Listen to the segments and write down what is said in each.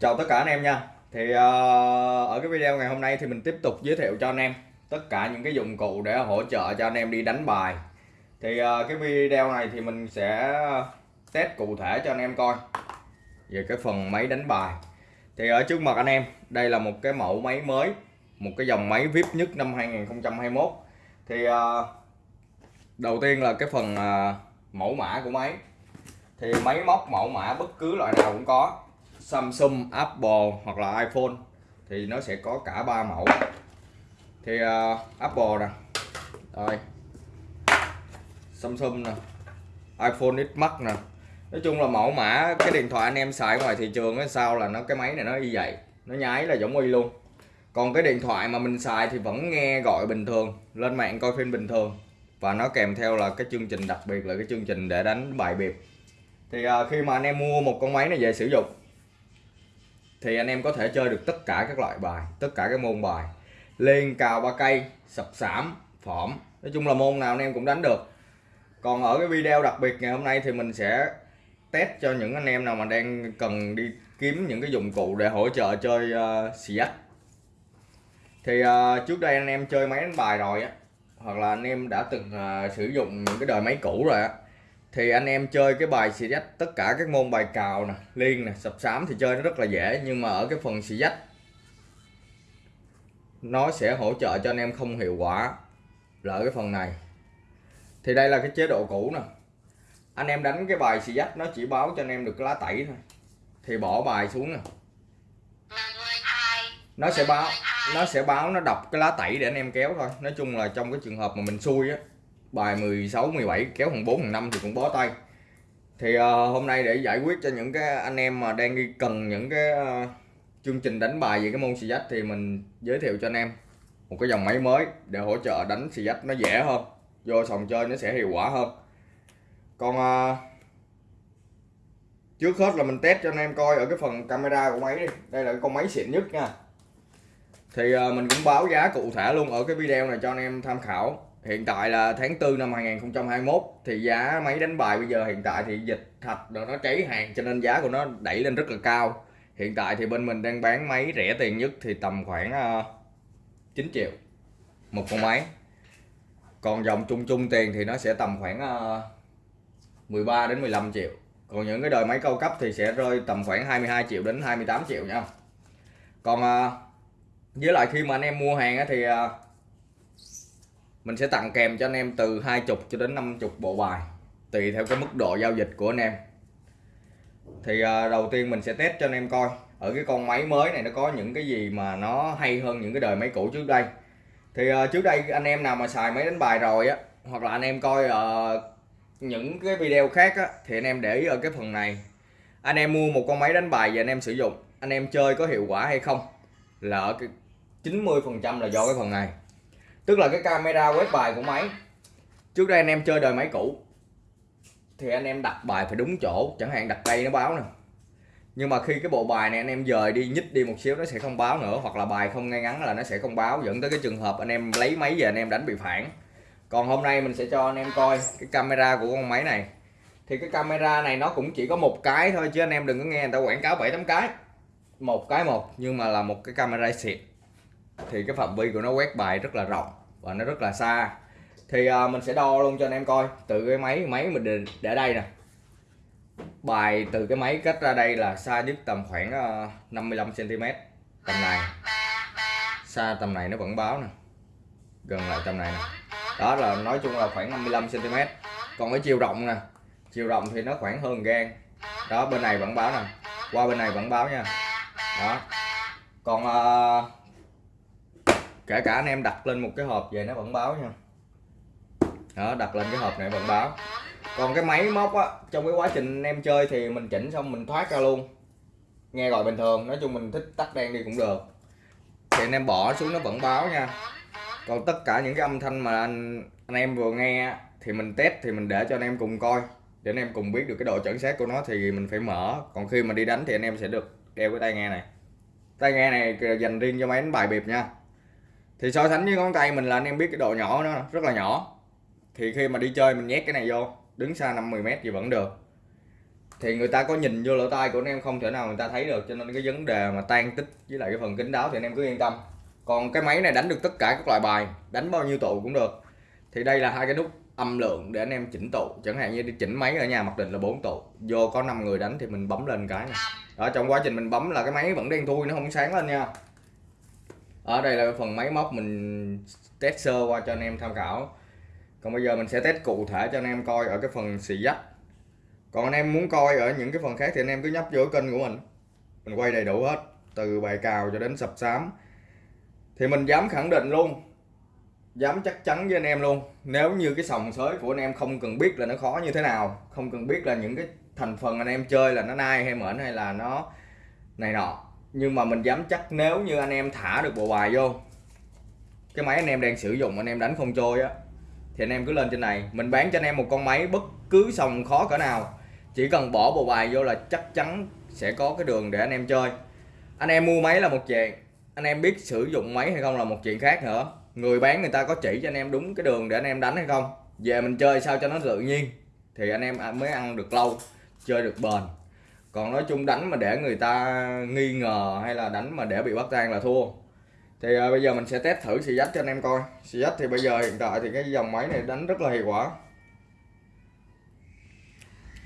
Chào tất cả anh em nha. Thì uh, ở cái video ngày hôm nay thì mình tiếp tục giới thiệu cho anh em Tất cả những cái dụng cụ để hỗ trợ cho anh em đi đánh bài. Thì uh, cái video này thì mình sẽ test cụ thể cho anh em coi Về cái phần máy đánh bài. Thì ở trước mặt anh em Đây là một cái mẫu máy mới Một cái dòng máy VIP nhất năm 2021 Thì uh, đầu tiên là cái phần uh, mẫu mã của máy. Thì máy móc mẫu mã bất cứ loại nào cũng có. Samsung, Apple hoặc là iPhone thì nó sẽ có cả ba mẫu. Thì uh, Apple nè. Rồi. Samsung nè. iPhone X Max nè. Nói chung là mẫu mã cái điện thoại anh em xài ngoài thị trường á sao là nó cái máy này nó y vậy nó nháy là giống y luôn. Còn cái điện thoại mà mình xài thì vẫn nghe gọi bình thường lên mạng coi phim bình thường. Và nó kèm theo là cái chương trình đặc biệt là cái chương trình để đánh bài biệt thì uh, khi mà anh em mua một con máy này về sử dụng thì anh em có thể chơi được tất cả các loại bài tất cả các môn bài. Liên cào ba cây sập sảm phỏm. Nói chung là môn nào anh em cũng đánh được. Còn ở cái video đặc biệt ngày hôm nay thì mình sẽ test cho những anh em nào mà đang cần đi kiếm những cái dụng cụ để hỗ trợ chơi uh, xì dách thì uh, trước đây anh em chơi máy đánh bài rồi á hoặc là anh em đã từng uh, sử dụng những cái đời máy cũ rồi á thì anh em chơi cái bài xì dách tất cả các môn bài cào nè, liên nè, sập sám thì chơi nó rất là dễ, nhưng mà ở cái phần xì dách, nó sẽ hỗ trợ cho anh em không hiệu quả. Là ở cái phần này. Thì đây là cái chế độ cũ nè. Anh em đánh cái bài xì dách nó chỉ báo cho anh em được cái lá tẩy thôi. Thì bỏ bài xuống nè. Nó sẽ báo, nó sẽ báo, nó đọc cái lá tẩy để anh em kéo thôi. Nói chung là trong cái trường hợp mà mình xui á bài 16 17 kéo thằng 4 thằng 5 thì cũng bó tay. Thì uh, hôm nay để giải quyết cho những cái anh em mà đang đi cần những cái uh, chương trình đánh bài về cái môn xì dách thì mình giới thiệu cho anh em một cái dòng máy mới để hỗ trợ đánh xì dách nó dễ hơn vô sòng chơi nó sẽ hiệu quả hơn. Còn uh, trước hết là mình test cho anh em coi ở cái phần camera của máy đi. Đây là con máy xịn nhất nha. Thì uh, mình cũng báo giá cụ thể luôn ở cái video này cho anh em tham khảo hiện tại là tháng 4 năm 2021 thì giá máy đánh bài bây giờ hiện tại thì dịch thạch rồi nó cháy hàng cho nên giá của nó đẩy lên rất là cao. Hiện tại thì bên mình đang bán máy rẻ tiền nhất thì tầm khoảng ờ, uh, 9 triệu một con máy. Còn dòng chung chung tiền thì nó sẽ tầm khoảng ờ, uh, 13 đến 15 triệu. Còn những cái đời máy cao cấp thì sẽ rơi tầm khoảng 22 triệu đến 28 triệu nha. Còn uh, với lại khi mà anh em mua hàng thì uh, mình sẽ tặng kèm cho anh em từ 20 cho đến 50 bộ bài tùy theo cái mức độ giao dịch của anh em. Thì à, đầu tiên mình sẽ test cho anh em coi ở cái con máy mới này nó có những cái gì mà nó hay hơn những cái đời máy cũ trước đây. Thì à, trước đây anh em nào mà xài máy đánh bài rồi á hoặc là anh em coi uh, những cái video khác á thì anh em để ý ở cái phần này. Anh em mua một con máy đánh bài và anh em sử dụng anh em chơi có hiệu quả hay không là ở cái 90 phần trăm là do cái phần này tức là cái camera quét bài của máy. Trước đây anh em chơi đời máy cũ. Thì anh em đặt bài phải đúng chỗ. Chẳng hạn đặt đây nó báo nè. Nhưng mà khi cái bộ bài này anh em dời đi, nhích đi một xíu, nó sẽ không báo nữa. Hoặc là bài không ngay ngắn là nó sẽ không báo. Dẫn tới cái trường hợp anh em lấy máy về anh em đánh bị phản. Còn hôm nay mình sẽ cho anh em coi cái camera của con máy này. Thì cái camera này nó cũng chỉ có một cái thôi, chứ anh em đừng có nghe người ta quảng cáo bảy tám cái. Một cái một, nhưng mà là một cái camera xịt thì cái phạm vi của nó quét bài rất là rộng và nó rất là xa. Thì à, mình sẽ đo luôn cho anh em coi. Từ cái máy máy mình để, để đây nè. Bài từ cái máy cách ra đây là xa nhất tầm khoảng uh, 55 cm tầm này. Xa tầm này nó vẫn báo nè. Gần lại tầm này nè. Đó là nói chung là khoảng 55 cm còn cái chiều rộng nè. Chiều rộng thì nó khoảng hơn gan đó bên này vẫn báo nè. Qua bên này vẫn báo nha. Đó. Còn uh, kể cả anh em đặt lên một cái hộp về nó vẫn báo nha. Đó, đặt lên cái hộp này vẫn báo. Còn cái máy móc á, trong cái quá trình anh em chơi thì mình chỉnh xong mình thoát ra luôn. Nghe gọi bình thường, nói chung mình thích tắt đen đi cũng được. Thì anh em bỏ xuống nó vẫn báo nha. Còn tất cả những cái âm thanh mà anh anh em vừa nghe thì mình test thì mình để cho anh em cùng coi. Để anh em cùng biết được cái độ chuẩn xác của nó thì mình phải mở. Còn khi mà đi đánh thì anh em sẽ được đeo cái tai nghe này. Tai nghe này dành riêng cho máy đánh bài biệp nha thì so sánh với ngón tay mình là anh em biết cái độ nhỏ nó rất là nhỏ. Thì khi mà đi chơi mình nhét cái này vô, đứng xa 50 mét thì vẫn được. Thì người ta có nhìn vô lỗ tai của anh em không, thể nào người ta thấy được. Cho nên cái vấn đề mà tan tích với lại cái phần kính đáo thì anh em cứ yên tâm. Còn cái máy này đánh được tất cả các loại bài, đánh bao nhiêu tụ cũng được. Thì đây là hai cái nút âm lượng để anh em chỉnh tụ. Chẳng hạn như đi chỉnh máy ở nhà mặc định là 4 tụ. Vô có 5 người đánh thì mình bấm lên cái này. Đó, trong quá trình mình bấm là cái máy vẫn đen thui, nó không sáng lên nha ở đây là phần máy móc mình test sơ qua cho anh em tham khảo. Còn bây giờ mình sẽ test cụ thể cho anh em coi ở cái phần xì dắt. Còn anh em muốn coi ở những cái phần khác thì anh em cứ nhấp vô kênh của mình. Mình quay đầy đủ hết, từ bài cào cho đến sập sám thì mình dám khẳng định luôn, dám chắc chắn với anh em luôn, nếu như cái sòng sới của anh em không cần biết là nó khó như thế nào, không cần biết là những cái thành phần anh em chơi là nó nai hay mởn hay là nó này nọ nhưng mà mình dám chắc nếu như anh em thả được bộ bài vô cái máy anh em đang sử dụng anh em đánh không trôi á thì anh em cứ lên trên này mình bán cho anh em một con máy bất cứ sòng khó cỡ nào chỉ cần bỏ bộ bài vô là chắc chắn sẽ có cái đường để anh em chơi anh em mua máy là một chuyện anh em biết sử dụng máy hay không là một chuyện khác nữa người bán người ta có chỉ cho anh em đúng cái đường để anh em đánh hay không về mình chơi sao cho nó tự nhiên thì anh em mới ăn được lâu chơi được bền còn nói chung đánh mà để người ta nghi ngờ hay là đánh mà để bị bắt tan là thua. Thì à, bây giờ mình sẽ test thử xì dắt cho anh em coi. Xì dắt thì bây giờ hiện tại thì cái dòng máy này đánh rất là hiệu quả.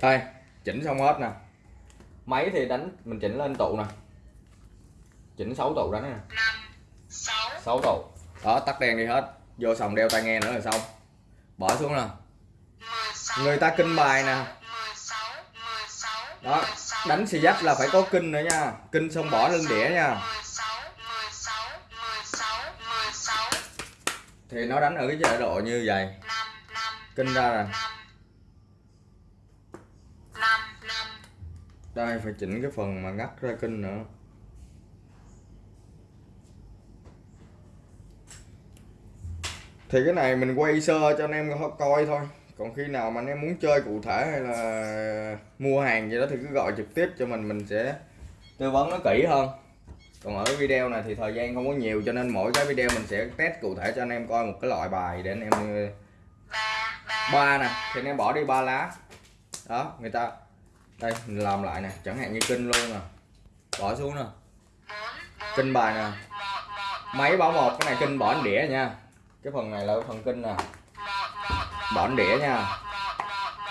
Đây chỉnh xong hết nè. Máy thì đánh mình chỉnh lên tụ nè. Chỉnh 6 tụ đánh nè. 6 tụ. Đó tắt đèn đi hết. Vô sòng đeo tai nghe nữa là xong. Bỏ xuống nè. Người ta kinh bài nè. đó đánh xì giáp là phải có kinh nữa nha. Kinh xong bỏ lên đĩa nha. Thì nó đánh ở cái chế độ như vậy. Kinh ra rồi đây, phải chỉnh cái phần mà ngắt ra kinh nữa. Thì cái này mình quay sơ cho anh em coi thôi còn khi nào mà anh em muốn chơi cụ thể hay là mua hàng gì đó thì cứ gọi trực tiếp cho mình mình sẽ tư vấn nó kỹ hơn. Còn ở video này thì thời gian không có nhiều cho nên mỗi cái video mình sẽ test cụ thể cho anh em coi một cái loại bài để anh em ờ, ba nè, thì anh em bỏ đi ba lá. Đó, người ta, đây, mình làm lại nè, chẳng hạn như kinh luôn nè, bỏ xuống nè. Kinh bài nè. Máy báo một, cái này kinh bỏ đĩa nha. Cái phần này là phần kinh nè bỏn đĩa nha.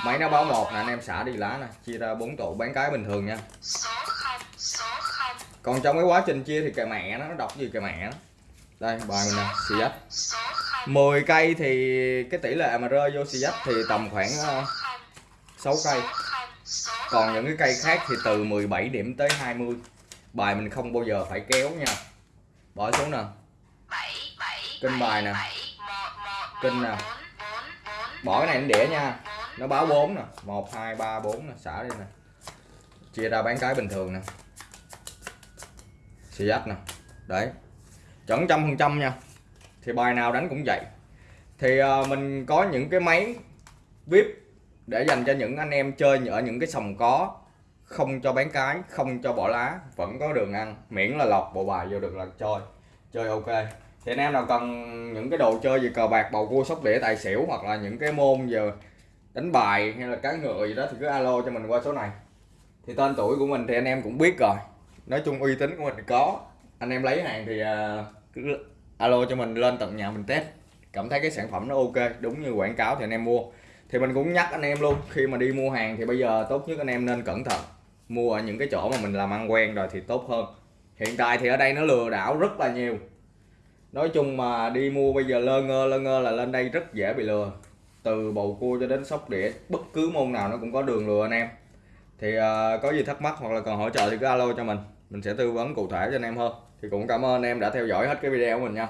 Máy nó báo một nè, anh em xả đi lá nè. Chia ra bốn tụ bán cái bình thường nha. Còn trong cái quá trình chia thì kệ mẹ nó nó đọc gì kệ mẹ nó. Đây, bài mình nè, xì dách. 10 cây thì cái tỷ lệ mà rơi vô xì dách thì tầm khoảng ờ, 6 cây. Còn những cái cây khác thì từ 17 điểm tới 20 bài mình không bao giờ phải kéo nha. Bỏ xuống nè. Kênh bài nè. Kênh nè bỏ cái này lên đĩa nha. Nó báo 4 nè. 1 2 3 4 nè. Xả đi nè. Chia ra bán cái bình thường nè. Xì dách nè. Đấy. Chuẩn trăm phần trăm nha. Thì bài nào đánh cũng vậy. Thì uh, mình có những cái máy vip để dành cho những anh em chơi ở những cái sòng có. Không cho bán cái không cho bỏ lá. Vẫn có đường ăn. Miễn là lọt bộ bài vô được là chơi. Chơi ok thì anh em nào cần những cái đồ chơi về cờ bạc, bầu cua, sóc đĩa, tài xỉu hoặc là những cái môn giờ đánh bài hay là cá ngựa gì đó thì cứ alo cho mình qua số này. Thì tên tuổi của mình thì anh em cũng biết rồi. Nói chung uy tín của mình thì có. Anh em lấy hàng thì à, cứ alo cho mình lên tận nhà mình test. Cảm thấy cái sản phẩm nó ok, đúng như quảng cáo thì anh em mua. Thì mình cũng nhắc anh em luôn, khi mà đi mua hàng thì bây giờ tốt nhất anh em nên cẩn thận. Mua ở những cái chỗ mà mình làm ăn quen rồi thì tốt hơn. Hiện tại thì ở đây nó lừa đảo rất là nhiều nói chung mà đi mua bây giờ lơ ngơ lơ ngơ là lên đây rất dễ bị lừa. Từ bầu cua cho đến sóc đĩa bất cứ môn nào nó cũng có đường lừa anh em. Thì uh, có gì thắc mắc hoặc là cần hỗ trợ thì cứ alo cho mình. Mình sẽ tư vấn cụ thể cho anh em hơn. Thì cũng cảm ơn anh em đã theo dõi hết cái video của mình nha.